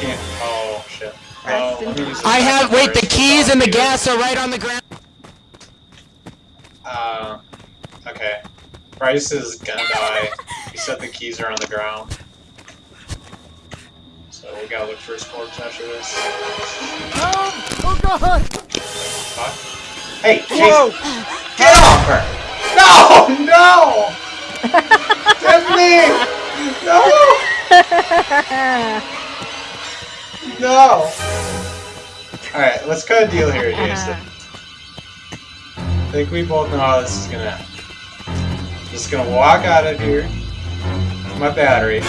can't. Oh shit. Oh, let me use I have. Wait, the first. keys and the gas are right on the ground. Uh, okay. Bryce is gonna die. He said the keys are on the ground. So we gotta look for his corpse after this. No! Oh god! Fuck. Hey, Whoa! Jason, get off her! No, no! Tiffany! No! No! Alright, let's cut a deal here, Jason. I think we both know how this is gonna. Just gonna walk out of here. My battery.